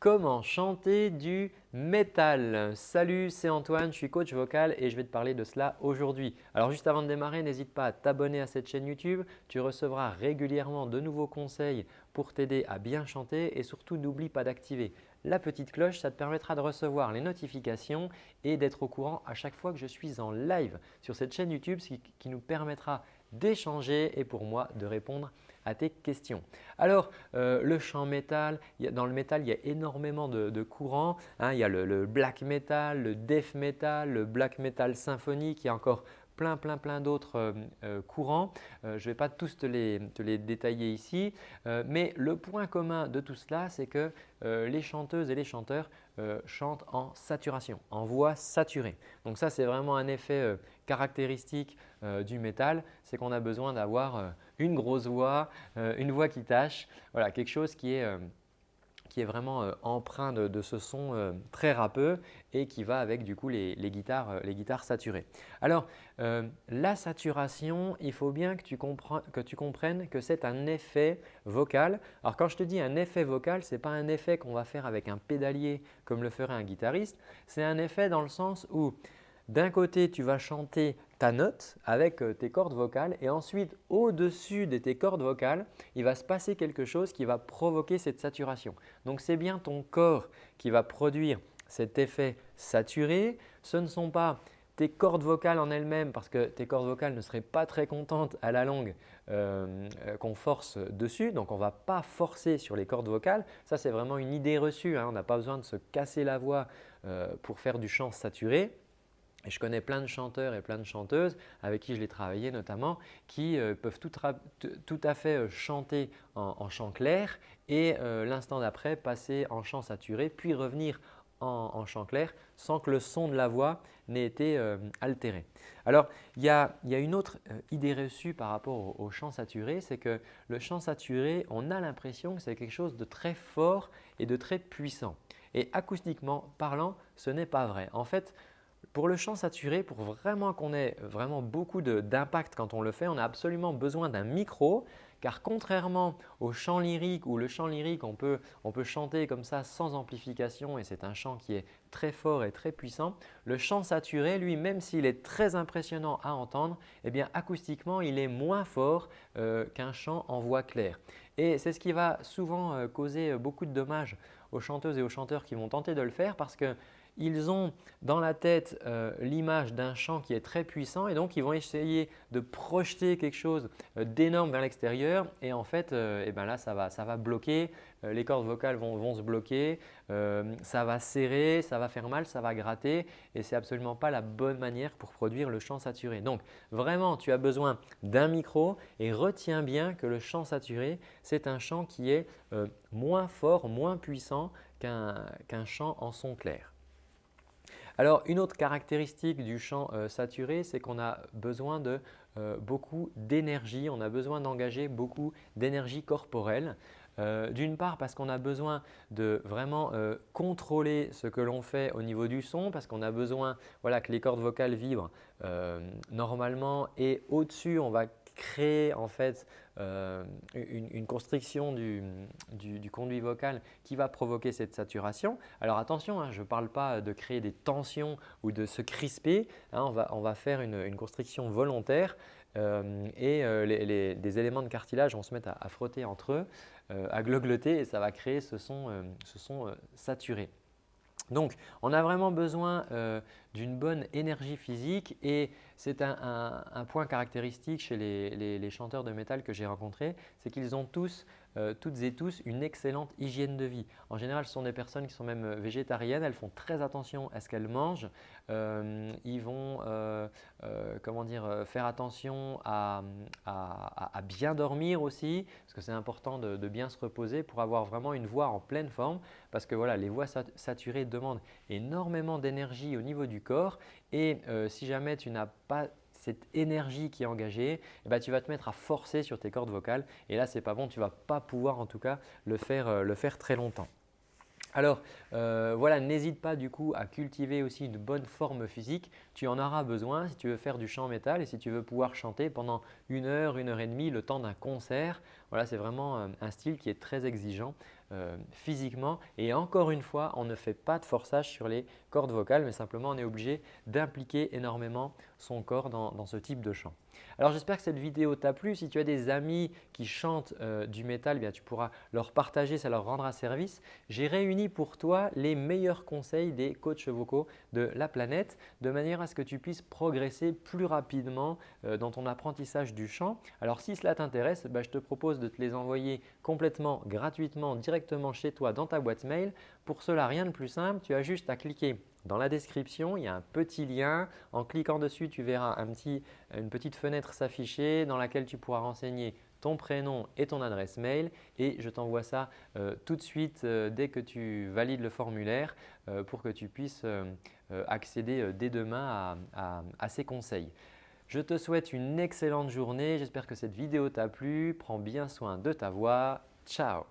comment chanter du métal. Salut, c'est Antoine, je suis coach vocal et je vais te parler de cela aujourd'hui. Alors juste avant de démarrer, n'hésite pas à t'abonner à cette chaîne YouTube. Tu recevras régulièrement de nouveaux conseils pour t'aider à bien chanter et surtout n'oublie pas d'activer la petite cloche. Ça te permettra de recevoir les notifications et d'être au courant à chaque fois que je suis en live sur cette chaîne YouTube, ce qui nous permettra d'échanger et pour moi de répondre à tes questions. Alors, euh, le chant métal, dans le métal, il y a énormément de, courants. Hein. il y a le, black metal, le death metal, le black metal symphonique, il y a encore plein, plein, plein d'autres euh, euh, courants. je ne vais pas tous te les détailler ici, mais le point commun de tout cela, c'est que les chanteuses et les chanteurs chantent en saturation, en voix saturée. Donc ça, c'est vraiment un effet caractéristique du métal, c'est qu'on a besoin d'avoir une grosse voix, euh, une voix qui tâche, voilà, quelque chose qui est, euh, qui est vraiment euh, empreint de, ce son très râpeux et qui va avec du coup les, guitares, les guitares saturées. Alors la saturation, il faut bien que tu, que tu comprennes que c'est un effet vocal. Alors quand je te dis un effet vocal, ce n'est pas un effet qu'on va faire avec un pédalier comme le ferait un guitariste, c'est un effet dans le sens où d'un côté, tu vas chanter ta note avec euh, tes cordes vocales et ensuite au-dessus de tes cordes vocales, il va se passer quelque chose qui va provoquer cette saturation. Donc c'est bien ton corps qui va produire cet effet saturé. Ce ne sont pas tes cordes vocales en elles-mêmes parce que tes cordes vocales ne seraient pas très contentes à la longue euh, euh, qu'on force dessus. Donc, on ne va pas forcer sur les cordes vocales. Ça, c'est vraiment une idée reçue. Hein. On n'a pas besoin de se casser la voix pour faire du chant saturé. Et je connais plein de chanteurs et plein de chanteuses avec qui je l'ai travaillé notamment qui euh, peuvent tout, à fait euh, chanter en, chant clair et euh, l'instant d'après passer en chant saturé puis revenir en, chant clair sans que le son de la voix n'ait été altéré. Alors, il y, a, une autre idée reçue par rapport au chant saturé, c'est que le chant saturé, on a l'impression que c'est quelque chose de très fort et de très puissant. Et acoustiquement parlant, ce n'est pas vrai. En fait, pour le chant saturé, pour vraiment qu'on ait vraiment beaucoup d'impact quand on le fait, on a absolument besoin d'un micro car contrairement au chant lyrique où le chant lyrique on peut, chanter comme ça sans amplification et c'est un chant qui est très fort et très puissant, le chant saturé lui même s'il est très impressionnant à entendre, eh acoustiquement il est moins fort euh, qu'un chant en voix claire. Et c'est ce qui va souvent euh, causer beaucoup de dommages aux chanteuses et aux chanteurs qui vont tenter de le faire parce que ils ont dans la tête euh, l'image d'un chant qui est très puissant et donc ils vont essayer de projeter quelque chose euh, d'énorme vers l'extérieur et en fait euh, eh ben là ça va, ça va bloquer, les cordes vocales vont, se bloquer, ça va serrer, ça va faire mal, ça va gratter et ce n'est absolument pas la bonne manière pour produire le chant saturé. Donc vraiment tu as besoin d'un micro et retiens bien que le chant saturé c'est un chant qui est moins fort, moins puissant qu'un chant en son clair. Alors une autre caractéristique du chant euh, saturé, c'est qu'on a besoin de euh, beaucoup d'énergie, on a besoin d'engager beaucoup d'énergie corporelle. Euh, d'une part parce qu'on a besoin de vraiment contrôler ce que l'on fait au niveau du son parce qu'on a besoin que les cordes vocales vibrent normalement et au-dessus on va créer en fait euh, une, constriction du, conduit vocal qui va provoquer cette saturation. Alors attention, hein, je ne parle pas de créer des tensions ou de se crisper, hein, on, va, faire une, constriction volontaire euh, et euh, les, des éléments de cartilage vont se mettre à, frotter entre eux, à glogloter et ça va créer ce son, ce son saturé. Donc, on a vraiment besoin d'une bonne énergie physique et c'est un, point caractéristique chez les, chanteurs de métal que j'ai rencontrés, c'est qu'ils ont tous euh, toutes et tous une excellente hygiène de vie. En général, ce sont des personnes qui sont même euh, végétariennes, elles font très attention à ce qu'elles mangent. Euh, ils vont comment dire, faire attention à, bien dormir aussi, parce que c'est important de, bien se reposer pour avoir vraiment une voix en pleine forme, parce que voilà, les voix saturées demandent énormément d'énergie au niveau du corps et si jamais tu n'as pas cette énergie qui est engagée, eh ben, tu vas te mettre à forcer sur tes cordes vocales et là, ce n'est pas bon, tu vas pas pouvoir en tout cas le faire, euh, le faire très longtemps. Alors euh, voilà, n'hésite pas du coup à cultiver aussi une bonne forme physique. Tu en auras besoin si tu veux faire du chant métal et si tu veux pouvoir chanter pendant une heure, une heure et demie le temps d'un concert. Voilà, c'est vraiment euh, un style qui est très exigeant physiquement. Et encore une fois, on ne fait pas de forçage sur les cordes vocales, mais simplement on est obligé d'impliquer énormément son corps dans ce type de chant. Alors j'espère que cette vidéo t'a plu. Si tu as des amis qui chantent euh, du métal, eh tu pourras leur partager, ça leur rendra service. J'ai réuni pour toi les meilleurs conseils des coachs vocaux de la planète de manière à ce que tu puisses progresser plus rapidement euh, dans ton apprentissage du chant. Alors si cela t'intéresse, bah, je te propose de te les envoyer complètement gratuitement directement chez toi dans ta boîte mail. Pour cela, rien de plus simple, tu as juste à cliquer dans la description, il y a un petit lien. En cliquant dessus, tu verras une petite fenêtre s'afficher dans laquelle tu pourras renseigner ton prénom et ton adresse mail et je t'envoie ça euh, tout de suite euh, dès que tu valides le formulaire euh, pour que tu puisses accéder dès demain à ces conseils. Je te souhaite une excellente journée. J'espère que cette vidéo t'a plu. Prends bien soin de ta voix. Ciao